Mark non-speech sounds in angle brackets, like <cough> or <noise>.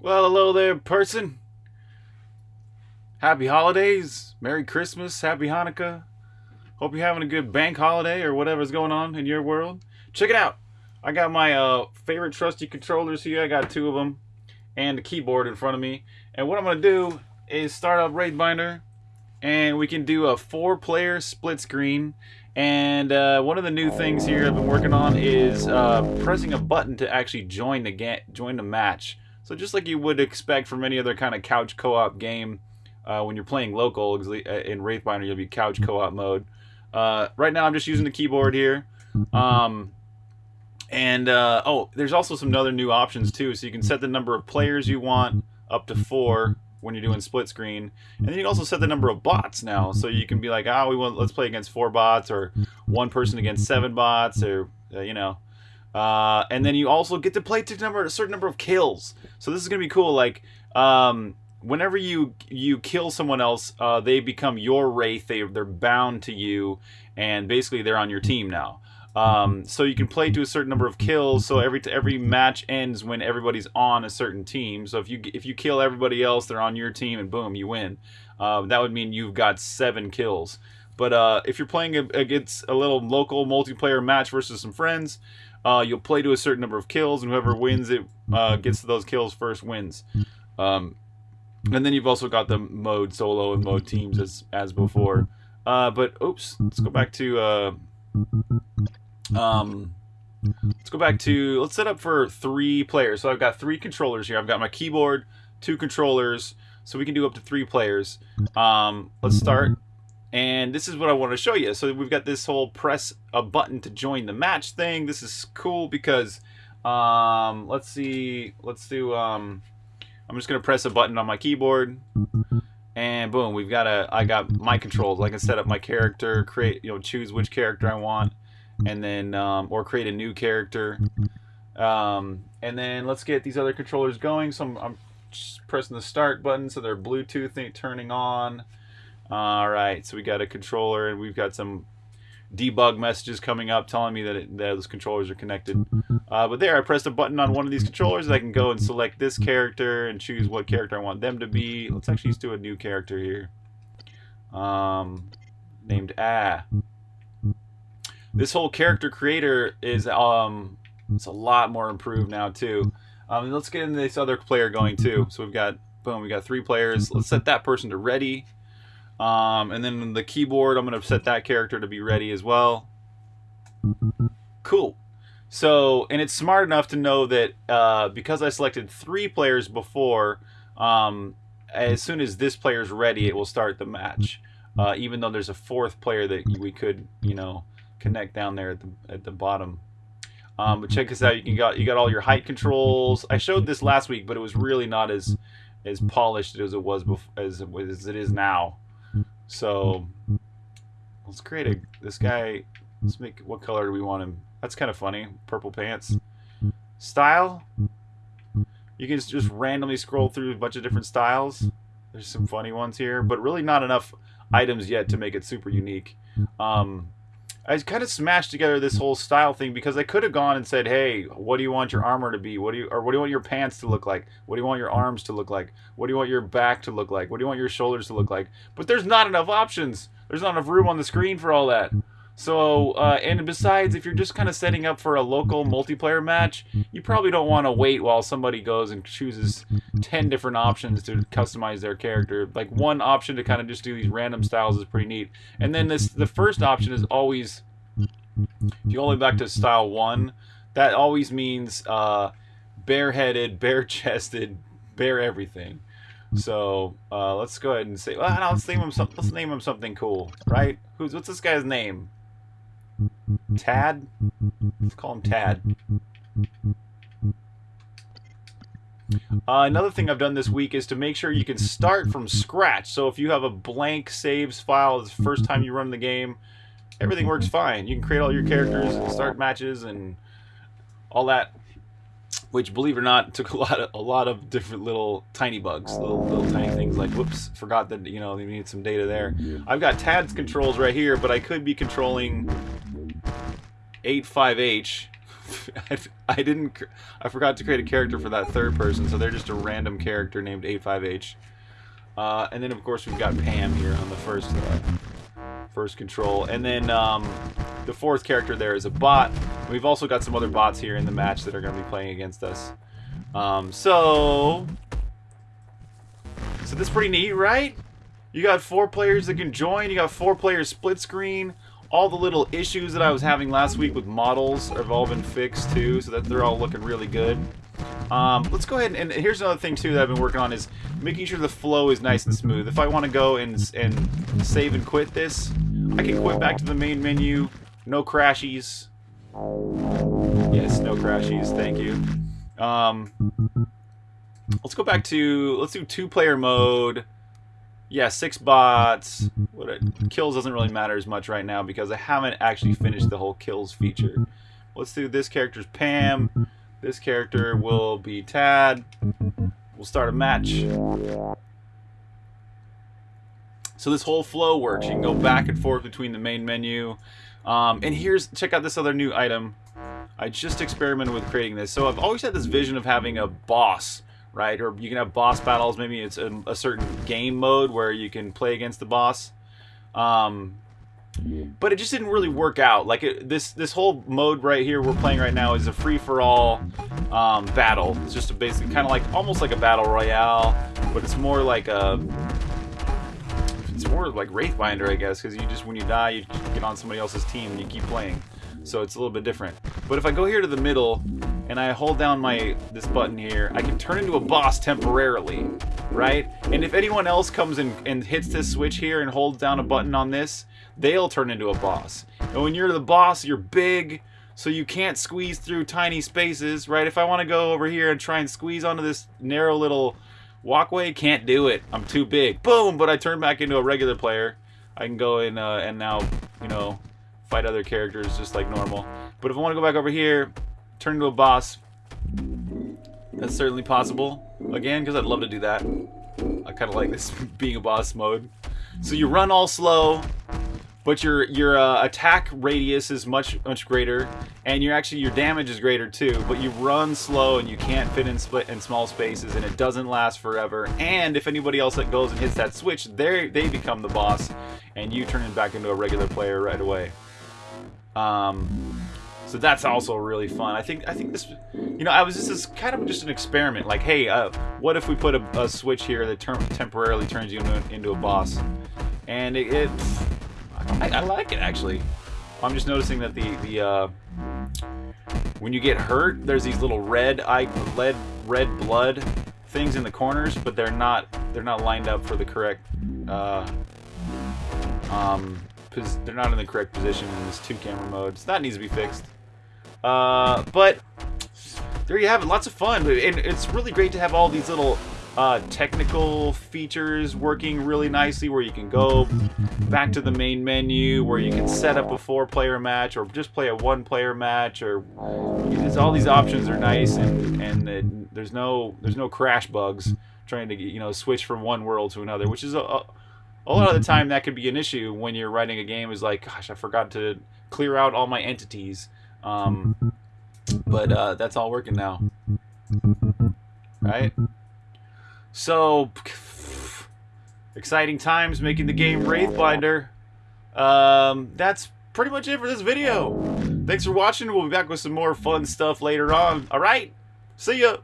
Well, hello there, person. Happy holidays, Merry Christmas, Happy Hanukkah. Hope you're having a good bank holiday or whatever's going on in your world. Check it out. I got my uh, favorite trusty controllers here. I got two of them and a keyboard in front of me. And what I'm going to do is start up Wraithbinder and we can do a four player split screen and uh, one of the new things here I've been working on is uh, pressing a button to actually join the join the match. So just like you would expect from any other kind of couch co-op game, uh, when you're playing local uh, in Wraithbinder, you'll be couch co-op mode. Uh, right now, I'm just using the keyboard here. Um, and uh, oh, there's also some other new options too. So you can set the number of players you want up to four when you're doing split screen, and then you can also set the number of bots now. So you can be like, oh, we want let's play against four bots, or one person against seven bots, or uh, you know. Uh, and then you also get to play to number a certain number of kills. So this is gonna be cool. Like, um, whenever you you kill someone else, uh, they become your wraith. They they're bound to you, and basically they're on your team now. Um, so you can play to a certain number of kills. So every every match ends when everybody's on a certain team. So if you if you kill everybody else, they're on your team, and boom, you win. Uh, that would mean you've got seven kills. But uh, if you're playing against a little local multiplayer match versus some friends, uh, you'll play to a certain number of kills, and whoever wins it uh, gets to those kills first wins. Um, and then you've also got the mode solo and mode teams as as before. Uh, but oops, let's go back to uh, um, let's go back to, let's set up for three players. So I've got three controllers here. I've got my keyboard, two controllers, so we can do up to three players. Um, let's start. And this is what I want to show you. So we've got this whole press a button to join the match thing. This is cool because, um, let's see, let's do, um, I'm just going to press a button on my keyboard and boom, we've got a, I got my controls. I can set up my character, create, you know, choose which character I want and then um, or create a new character. Um, and then let's get these other controllers going. So I'm, I'm pressing the start button, so they're Bluetooth turning on. All right, so we got a controller, and we've got some debug messages coming up telling me that, it, that those controllers are connected. Uh, but there, I pressed a button on one of these controllers. I can go and select this character and choose what character I want them to be. Let's actually do a new character here. Um, named Ah this whole character creator is um it's a lot more improved now too. Um, let's get into this other player going too. So we've got boom, we got three players. Let's set that person to ready. Um, and then the keyboard, I'm gonna set that character to be ready as well. Cool. So, and it's smart enough to know that uh, because I selected three players before, um, as soon as this player's ready, it will start the match. Uh, even though there's a fourth player that we could, you know, connect down there at the, at the bottom. Um, but check this out. You can got you got all your height controls. I showed this last week, but it was really not as as polished as it was before, as, as it is now. So let's create a this guy. Let's make what color do we want him? That's kind of funny. Purple pants. Style. You can just randomly scroll through a bunch of different styles. There's some funny ones here, but really not enough items yet to make it super unique. Um, I kind of smashed together this whole style thing because I could have gone and said, "Hey, what do you want your armor to be? What do you or what do you want your pants to look like? What do you want your arms to look like? What do you want your back to look like? What do you want your shoulders to look like?" But there's not enough options. There's not enough room on the screen for all that. So, uh, and besides, if you're just kind of setting up for a local multiplayer match, you probably don't want to wait while somebody goes and chooses 10 different options to customize their character. Like one option to kind of just do these random styles is pretty neat. And then this, the first option is always, if you only back to style one, that always means uh, bareheaded, bare chested, bare everything. So uh, let's go ahead and say, well, let's name him some, let's name him something cool, right? Who's what's this guy's name? Tad? Let's call him Tad. Uh, another thing I've done this week is to make sure you can start from scratch. So if you have a blank saves file, the first time you run the game, everything works fine. You can create all your characters and start matches and all that. Which, believe it or not, <laughs> took a lot of a lot of different little tiny bugs, little little tiny things like whoops, forgot that you know they need some data there. I've got Tad's controls right here, but I could be controlling 85H <laughs> I didn't. I forgot to create a character for that third person, so they're just a random character named 85H. Uh, and then of course we've got Pam here on the first uh, first control, and then um, the fourth character there is a bot. We've also got some other bots here in the match that are going to be playing against us. Um, so, so this is pretty neat, right? You got four players that can join. You got four players split screen. All the little issues that I was having last week with models have all been fixed too, so that they're all looking really good. Um, let's go ahead and, and, here's another thing too that I've been working on is making sure the flow is nice and smooth. If I want to go and, and save and quit this, I can quit back to the main menu, no crashies. Yes, no crashies, thank you. Um, let's go back to, let's do two-player mode. Yeah, six bots. What kills doesn't really matter as much right now because I haven't actually finished the whole kills feature. Let's do this character's Pam. This character will be Tad. We'll start a match. So this whole flow works. You can go back and forth between the main menu. Um, and here's, check out this other new item. I just experimented with creating this. So I've always had this vision of having a boss, right? Or you can have boss battles. Maybe it's a, a certain game mode where you can play against the boss. Um, but it just didn't really work out. Like it, this this whole mode right here we're playing right now is a free for all um, battle. It's just a basically kind of like almost like a battle royale, but it's more like a it's more like Wraithbinder, I guess, because you just when you die you get on somebody else's team and you keep playing. So it's a little bit different. But if I go here to the middle and I hold down my this button here, I can turn into a boss temporarily, right? And if anyone else comes in and hits this switch here and holds down a button on this, they'll turn into a boss. And when you're the boss, you're big, so you can't squeeze through tiny spaces, right? If I want to go over here and try and squeeze onto this narrow little walkway, can't do it. I'm too big. Boom! But I turn back into a regular player. I can go in uh, and now, you know, fight other characters just like normal. But if I want to go back over here, turn into a boss, that's certainly possible. Again, because I'd love to do that. I kind of like this <laughs> being a boss mode. So you run all slow, but your your uh, attack radius is much much greater, and your actually your damage is greater too. But you run slow and you can't fit in split in small spaces, and it doesn't last forever. And if anybody else that goes and hits that switch, they they become the boss, and you turn it back into a regular player right away. Um, so that's also really fun. I think I think this, you know, I was this is kind of just an experiment. Like, hey, uh, what if we put a, a switch here that temporarily turns you into, into a boss? And it, it I, I, like it actually. I'm just noticing that the the uh, when you get hurt, there's these little red eye, red red blood things in the corners, but they're not they're not lined up for the correct. Uh, um, they're not in the correct position in this two camera mode. So that needs to be fixed. Uh, but there you have it. Lots of fun, and it's really great to have all these little uh, technical features working really nicely where you can go back to the main menu where you can set up a four player match or just play a one player match or all these options are nice and and it, there's no there's no crash bugs trying to you know switch from one world to another which is a, a, a lot of the time that could be an issue when you're writing a game is like gosh I forgot to clear out all my entities um, but uh, that's all working now right so, exciting times making the game Wraithbinder. Um, that's pretty much it for this video. Thanks for watching. We'll be back with some more fun stuff later on. Alright, see ya!